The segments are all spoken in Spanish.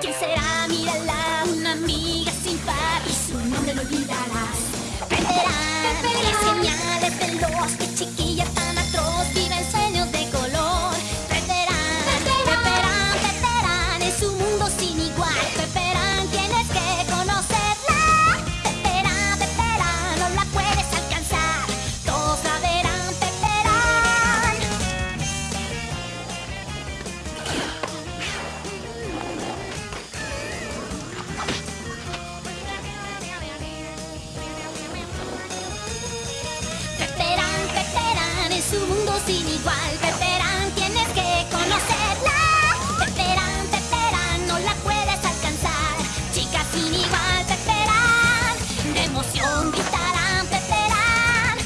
¿Quién será? Mírala, una amiga sin par y su nombre no olvidarás. Peperán, es genial, es veloz, qué chiquilla sin igual. Peperán, tienes que conocerla. Peperán, Peperán, no la puedes alcanzar. Chica sin igual, Peperán. De emoción gritarán, Peperán.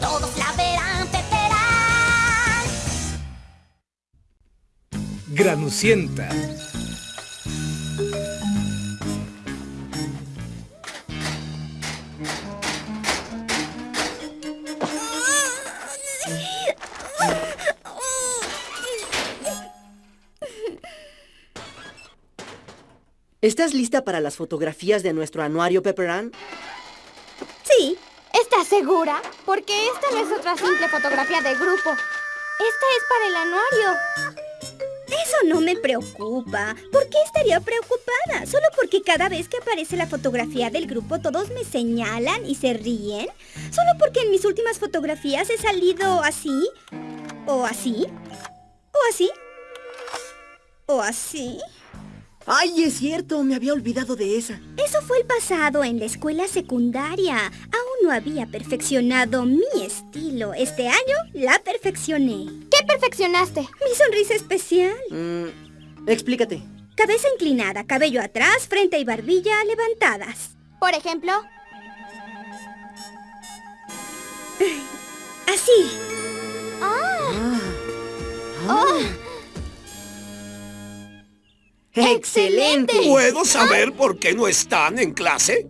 Todos la verán, Peperán. Granucienta. ¿Estás lista para las fotografías de nuestro anuario, Pepperan? Sí. ¿Estás segura? Porque esta no es otra simple fotografía del grupo. Esta es para el anuario. Eso no me preocupa. ¿Por qué estaría preocupada? ¿Solo porque cada vez que aparece la fotografía del grupo todos me señalan y se ríen? ¿Solo porque en mis últimas fotografías he salido así? ¿O así? ¿O así? ¿O así? ¡Ay, es cierto! Me había olvidado de esa. Eso fue el pasado en la escuela secundaria. Aún no había perfeccionado mi estilo. Este año la perfeccioné. ¿Qué perfeccionaste? Mi sonrisa especial. Mm, explícate. Cabeza inclinada, cabello atrás, frente y barbilla levantadas. Por ejemplo, Así. Ah. ¡Excelente! ¿Puedo saber por qué no están en clase?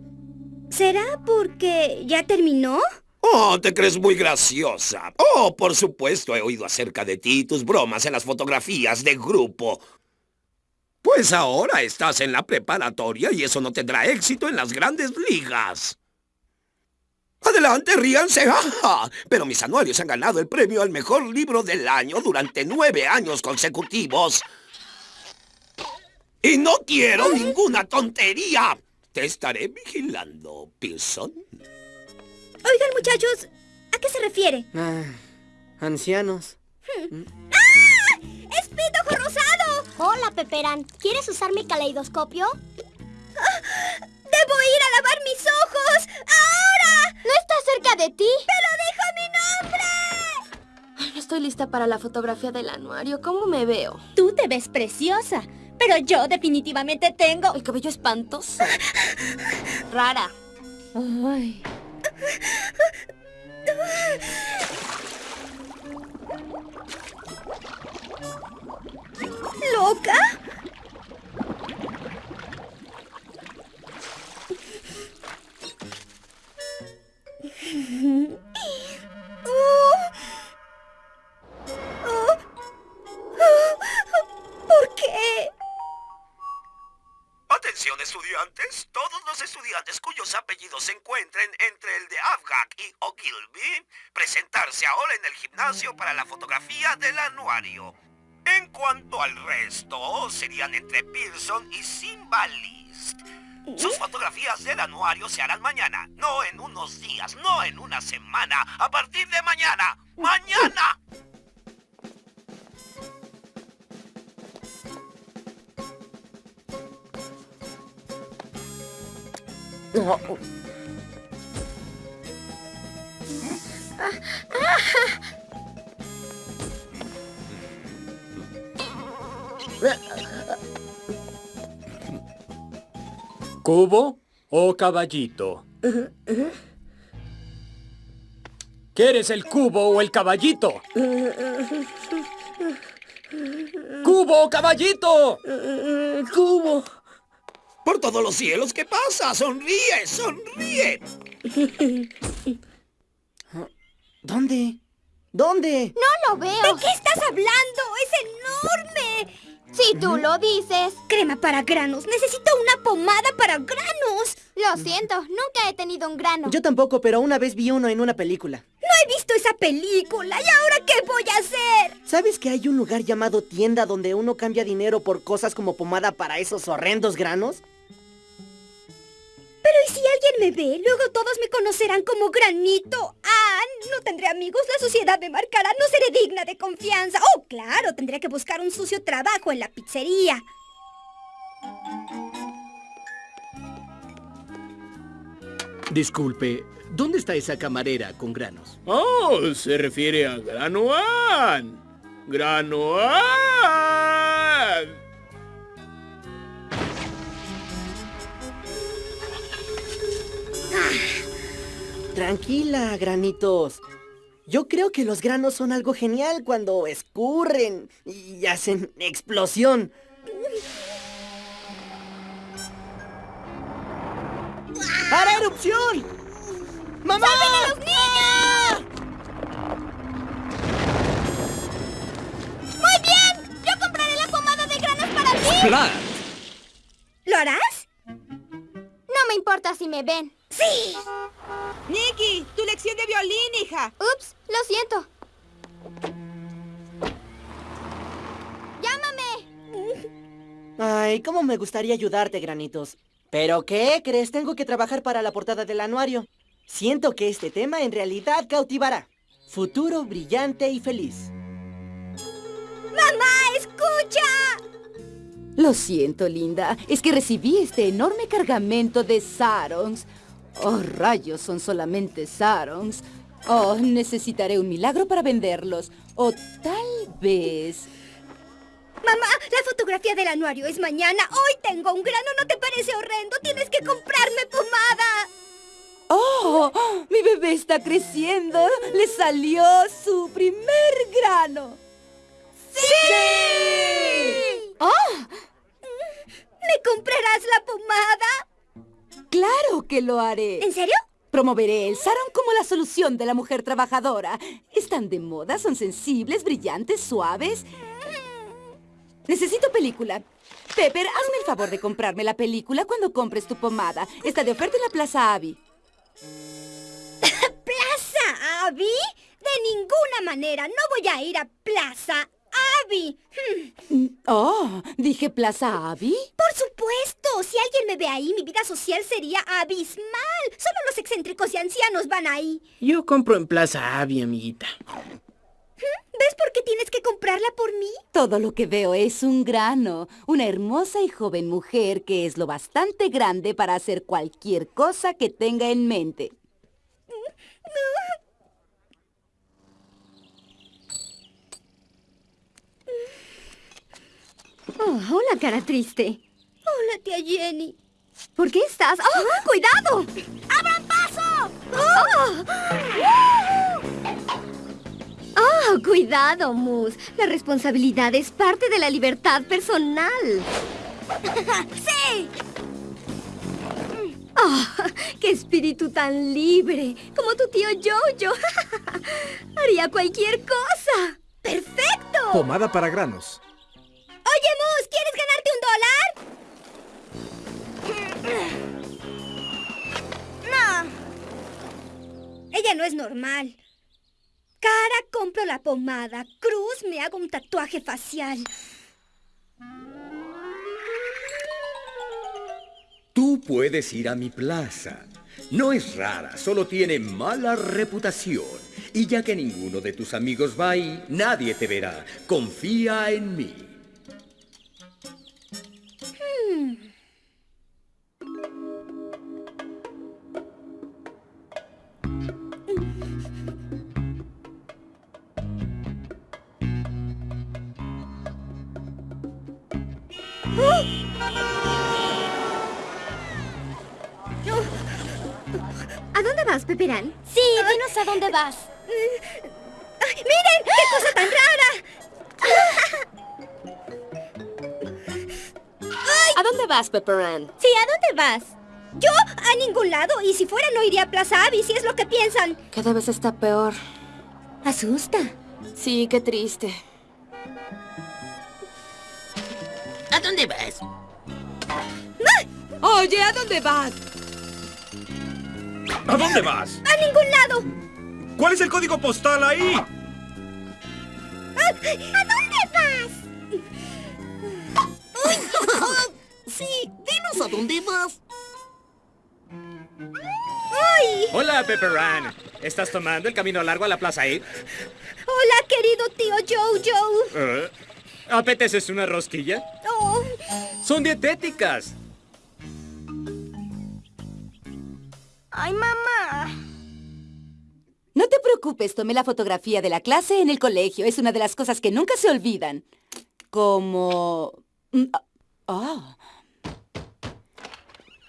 ¿Será porque ya terminó? Oh, te crees muy graciosa. Oh, por supuesto, he oído acerca de ti y tus bromas en las fotografías de grupo. Pues ahora estás en la preparatoria y eso no tendrá éxito en las grandes ligas. Adelante, ríanse, jaja. Pero mis anuarios han ganado el premio al mejor libro del año durante nueve años consecutivos. Y no quiero ninguna tontería. Te estaré vigilando, Pearson. Oigan, muchachos, ¿a qué se refiere? Ah, ancianos. ¡Ah! ¡Es Pitojo Rosado! hola, Peperán. ¿Quieres usar mi caleidoscopio? ¡Debo ir a lavar mis ojos! ¡Ahora! ¿No está cerca de ti? ¡Pero dijo mi nombre! Ay, no estoy lista para la fotografía del anuario. ¿Cómo me veo? Tú te ves preciosa, pero yo definitivamente tengo... El cabello espantoso. Rara. Ay. Y Simbalist. Sus fotografías del anuario se harán mañana, no en unos días, no en una semana, a partir de mañana. ¡Mañana! ¿Cubo o caballito? ¿Quieres el cubo o el caballito? ¡Cubo o caballito! ¡Cubo! Por todos los cielos, ¿qué pasa? Sonríe, sonríe. ¿Dónde? ¿Dónde? No lo veo. ¿De qué estás hablando? ¡Es enorme! Si tú lo dices. Crema para granos. Necesito una pomada para granos. Lo siento, nunca he tenido un grano. Yo tampoco, pero una vez vi uno en una película. No he visto esa película. ¿Y ahora qué voy a hacer? ¿Sabes que hay un lugar llamado tienda donde uno cambia dinero por cosas como pomada para esos horrendos granos? Pero ¿y si alguien me ve? Luego todos me conocerán como Granito. Ah, no tendré amigos, la sociedad me marcará, no seré digna de confianza. Oh, claro, tendré que buscar un sucio trabajo en la pizzería. Disculpe, ¿dónde está esa camarera con granos? Oh, se refiere a Granoan. Granoan. Tranquila, granitos. Yo creo que los granos son algo genial cuando escurren y hacen explosión. ¡Hará erupción! ¡Mamá! a los niños! ¡Muy bien! ¡Yo compraré la pomada de granos para ti! ¡Plat! ¿Lo harás? No me importa si me ven. ¡Sí! Nikki, tu lección de violín, hija. Ups, lo siento. ¡Llámame! Ay, cómo me gustaría ayudarte, granitos. ¿Pero qué crees? Tengo que trabajar para la portada del anuario. Siento que este tema en realidad cautivará. Futuro brillante y feliz. ¡Mamá, escucha! Lo siento, linda. Es que recibí este enorme cargamento de sarongs. Oh, rayos, son solamente sarongs. Oh, necesitaré un milagro para venderlos. O tal vez... Mamá, la fotografía del anuario es mañana. Hoy tengo un grano, ¿no te parece horrendo? Tienes que comprarme pomada. ¡Oh! Mi bebé está creciendo. Le salió su primer grano. ¡Sí! ¡Oh! ¿Me comprarás la pomada? ¡Claro que lo haré! ¿En serio? Promoveré el sarong como la solución de la mujer trabajadora. Están de moda, son sensibles, brillantes, suaves. Necesito película. Pepper, hazme el favor de comprarme la película cuando compres tu pomada. Está de oferta en la Plaza Abby. ¿Plaza Abby? De ninguna manera. No voy a ir a Plaza Abby. Hmm, Oh, dije Plaza Abby. Por supuesto. Si alguien me ve ahí, mi vida social sería abismal. Solo los excéntricos y ancianos van ahí. Yo compro en Plaza Abby, amiguita. ¿Ves por qué tienes que comprarla por mí? Todo lo que veo es un grano, una hermosa y joven mujer que es lo bastante grande para hacer cualquier cosa que tenga en mente. Oh, hola, cara triste. Hola, tía Jenny. ¿Por qué estás? ¡Oh, cuidado! ¡Abran paso! ¡Oh! ¡Oh, cuidado, Moose! La responsabilidad es parte de la libertad personal. ¡Sí! ¡Oh, qué espíritu tan libre! Como tu tío Jojo. Haría cualquier cosa. ¡Perfecto! Pomada para granos. Oye, Moose, ¿quieres ganarte un dólar? No. Ella no es normal. Cara, compro la pomada. Cruz, me hago un tatuaje facial. Tú puedes ir a mi plaza. No es rara, solo tiene mala reputación. Y ya que ninguno de tus amigos va ahí, nadie te verá. Confía en mí. ¿A dónde vas, Peperán? Sí, dinos a dónde vas. ¡Ay, ¡Miren! ¡Qué cosa tan rara! ¿A dónde vas, Pepperan? Sí, ¿a dónde vas? Yo a ningún lado. Y si fuera no iría a Plaza Abby, si es lo que piensan. Cada vez está peor. Asusta. Sí, qué triste. ¿A dónde vas? Oye, ¿a dónde vas? ¿A dónde vas? ¡A ningún lado! ¿Cuál es el código postal ahí? ¿A dónde vas? sí, dinos a dónde vas. ¡Ay! Hola, Pepperan. ¿Estás tomando el camino largo a la Plaza E? Hola, querido tío Jojo. Eh, ¿Apeteces una rosquilla? Oh. Son dietéticas. Ay, mamá. No te preocupes, tomé la fotografía de la clase en el colegio. Es una de las cosas que nunca se olvidan. Como... Ah.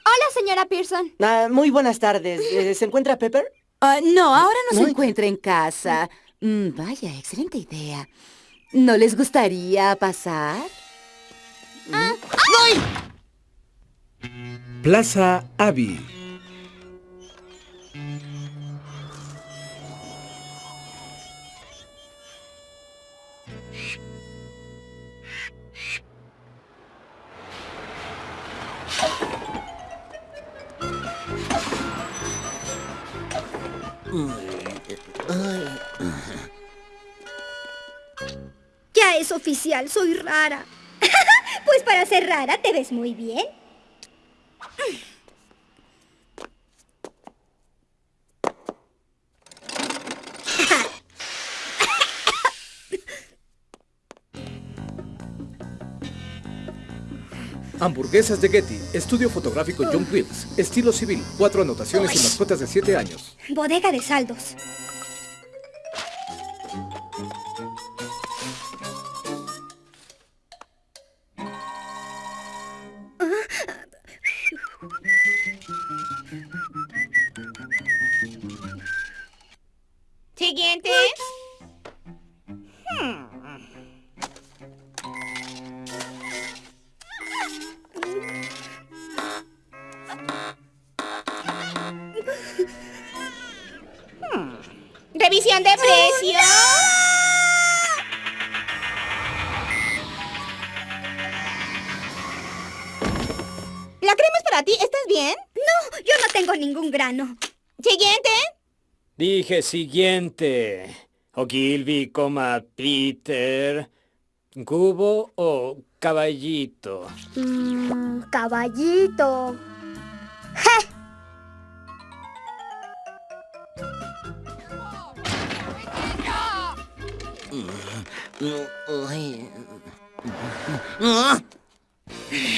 Hola, señora Pearson. Ah, muy buenas tardes. Eh, ¿Se encuentra Pepper? No, ahora no, No. se encuentra en casa. Mm, vaya, excelente idea. ¿No les gustaría pasar? Plaza Abby. Ya es oficial, soy rara. Pues para ser rara te ves muy bien. Hamburguesas de Getty. Estudio fotográfico John Wills. Estilo civil. Cuatro anotaciones y mascotas de 7 años. Bodega de saldos. Dije siguiente. Ogilvy, coma Peter. ¿Cubo o caballito? Mm, caballito.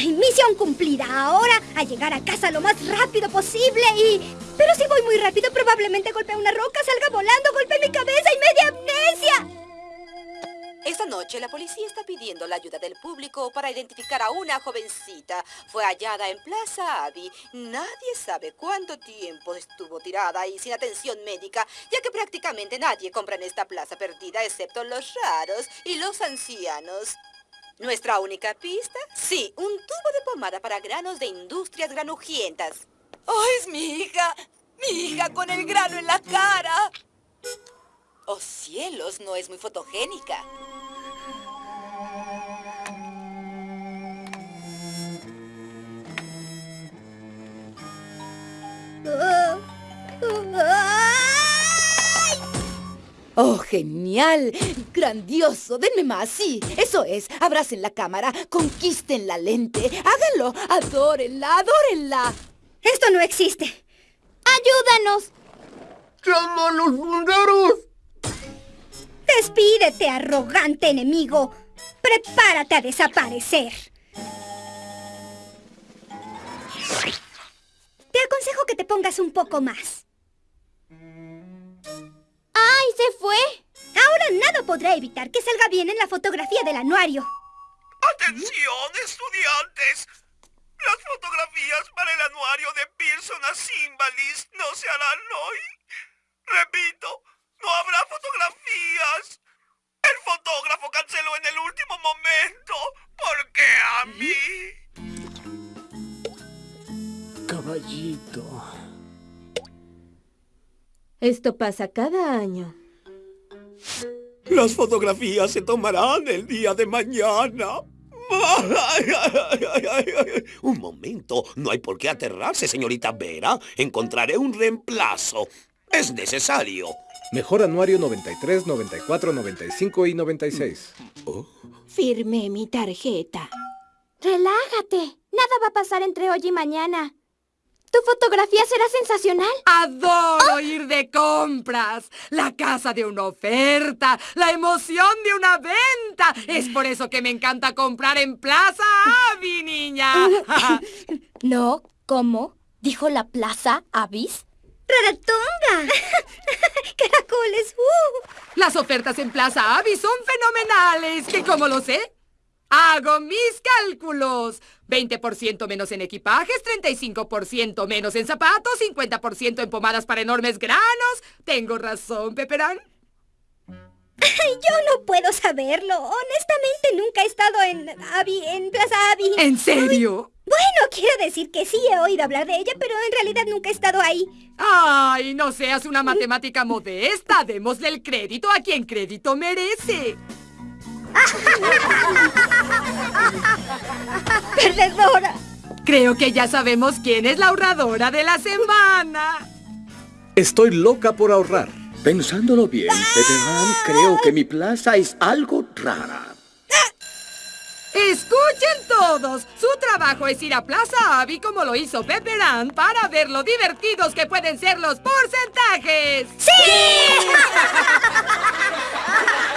Misión cumplida. Ahora a llegar a casa lo más rápido posible y... Pero si voy muy rápido probablemente golpee una roca, salga volando, golpee mi cabeza y me dé amnesia. Esta noche la policía está pidiendo la ayuda del público para identificar a una jovencita. Fue hallada en Plaza Abbey. Nadie sabe cuánto tiempo estuvo tirada y sin atención médica, ya que prácticamente nadie compra en esta plaza perdida excepto los raros y los ancianos. ¿Nuestra única pista? Sí, un tubo de pomada para granos de industrias granujientas. ¡Oh, es mi hija! ¡Mi hija con el grano en la cara! ¡Oh, cielos! No es muy fotogénica. ¡Oh, genial! ¡Grandioso! ¡Denme más! Sí, eso es. Abracen la cámara, conquisten la lente. Háganlo. Adórenla, adórenla. Esto no existe. ¡Ayúdanos! ¡Llama a los bomberos! Despídete, arrogante enemigo. Prepárate a desaparecer. Te aconsejo que te pongas un poco más. ¡Ay, se fue! Ahora nada podrá evitar que salga bien en la fotografía del anuario. ¡Atención, estudiantes! Las fotografías para el anuario de Pearson a Symbalist no se harán hoy. Repito, no habrá fotografías. El fotógrafo canceló en el último momento. ¿Por qué a mí? Caballito. Esto pasa cada año. Las fotografías se tomarán el día de mañana. Un momento, no hay por qué aterrarse, señorita Vera. Encontraré un reemplazo. Es necesario. Mejor anuario 93, 94, 95 y 96. Firmé mi tarjeta. Relájate. Nada va a pasar entre hoy y mañana. Tu fotografía será sensacional. Adoro ir de compras. La casa de una oferta. La emoción de una venta. Es por eso que me encanta comprar en Plaza Avi, niña. No, ¿cómo? ¿Dijo la Plaza Avis? ¡Raratonga! ¡Caracoles! ¡Uh! Las ofertas en Plaza Avi son fenomenales. ¿Que cómo lo sé? Hago mis cálculos. 20% menos en equipajes, 35% menos en zapatos, 50% en pomadas para enormes granos. ¿Tengo razón, Peperán? Yo no puedo saberlo. Honestamente, nunca he estado en Abby, en Plaza Abby. ¿En serio? Bueno, quiero decir que sí he oído hablar de ella, pero en realidad nunca he estado ahí. Ay, no seas una matemática modesta. Démosle el crédito a quien crédito merece. ¡Perdedora! Creo que ya sabemos quién es la ahorradora de la semana. Estoy loca por ahorrar. Pensándolo bien, Peterán, creo que mi plaza es algo rara. Escuchen todos, su trabajo es ir a Plaza Avi como lo hizo Pepperan para ver lo divertidos que pueden ser los porcentajes. ¡Sí!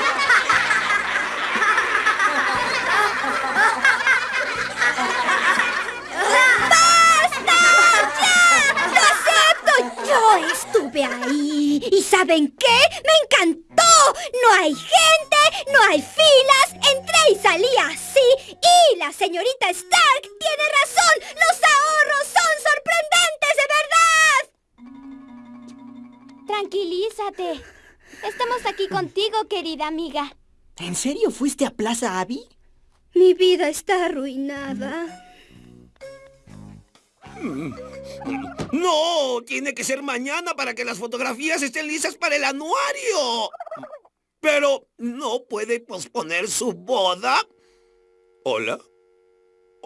Yo estuve ahí. ¿Y saben qué? ¡Me encantó! No hay gente, no hay filas. Entré y salí así. Y la señorita Stark tiene razón. Los ahorros son sorprendentes, de verdad. Tranquilízate. Estamos aquí contigo, querida amiga. ¿En serio fuiste a Plaza Abby? Mi vida está arruinada. No, tiene que ser mañana para que las fotografías estén listas para el anuario. Pero, ¿no puede posponer su boda? ¿Hola?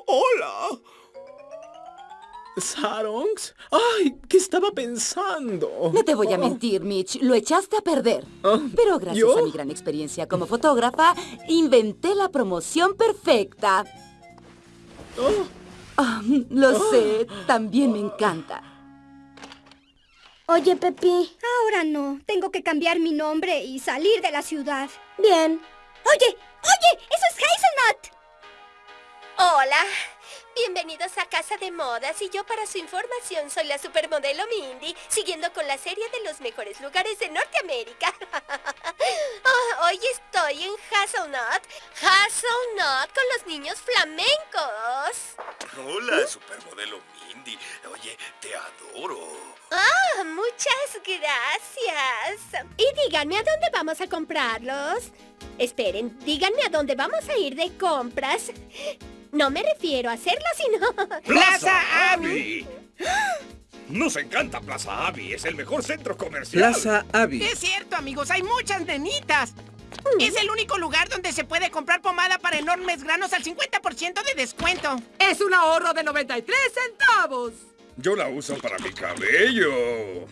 ¿Hola? ¿Sarongs? ¡Ay! ¿Qué estaba pensando? No te voy a mentir, Mitch. Lo echaste a perder. Pero gracias ¿yo? a mi gran experiencia como fotógrafa, inventé la promoción perfecta. Lo sé, también me encanta. Oye, Pepi. Ahora no. Tengo que cambiar mi nombre y salir de la ciudad. Bien. Oye, oye, eso es Hazelnut. Hola, bienvenidos a Casa de Modas y yo para su información soy la supermodelo Mindy, siguiendo con la serie de los mejores lugares de Norteamérica. Oh, hoy estoy en Hazelnut, Hazelnut con los niños flamencos. Hola, supermodelo Mindy. Oye, te adoro. Ah, muchas gracias. Y díganme a dónde vamos a comprarlos. Esperen, díganme a dónde vamos a ir de compras. No me refiero a hacerlo, sino... ¡Plaza Avi! Nos encanta Plaza Avi, es el mejor centro comercial. Plaza Avi. Es cierto, amigos, hay muchas nenitas. Es el único lugar donde se puede comprar pomada para enormes granos al 50% de descuento. Es un ahorro de 93 centavos. Yo la uso para mi cabello.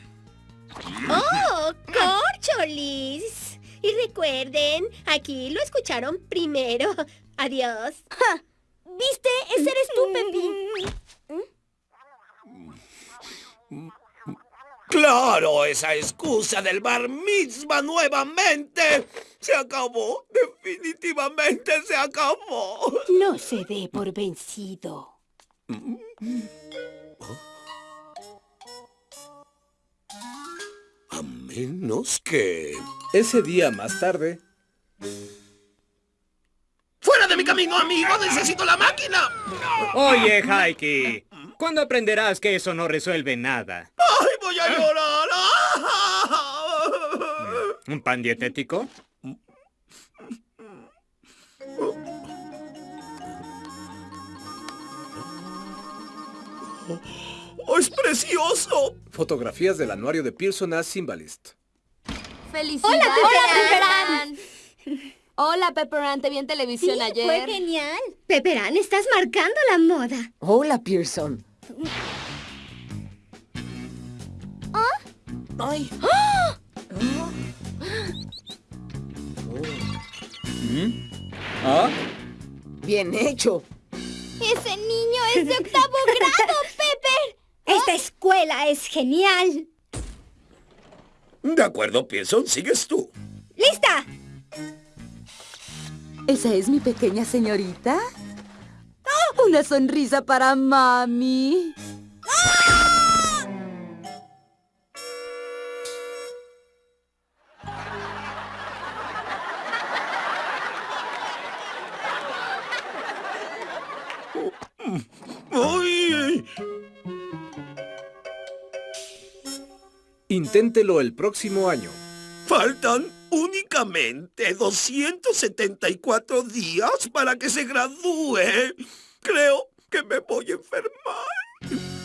¡Oh, corcholis! Y recuerden, aquí lo escucharon primero. Adiós. ¿Viste? Ese eres tú, Pepi. Claro, esa excusa del bar mitzvah nuevamente. Se acabó. Definitivamente se acabó. No se dé por vencido. A menos que... Ese día más tarde, ¡Fuera de mi camino, amigo! ¡Necesito la máquina! Oye, Haiki, ¿cuándo aprenderás que eso no resuelve nada? ¡Ay, voy a llorar! ¿Un pan dietético? ¡Oh, ¡Es precioso! fotografías del anuario de Pearson as Symbolist. ¡Felicidades! ¡Hola, Peperán! Hola, Pepperan, te vi en televisión Sí, ayer. fue genial. Pepperán, estás marcando la moda. Hola, Pearson. ¡Ay! ¿Mm? ¿Ah? Bien hecho. ¡Ese niño es de octavo grado, Pepper! Esta escuela es genial. De acuerdo, Pearson, sigues tú. ¡Lista! ¿Esa es mi pequeña señorita? ¡Oh! Una sonrisa para mami. ¡Ay! Inténtelo el próximo año. Faltan Únicamente 274 días para que se gradúe. Creo que me voy a enfermar.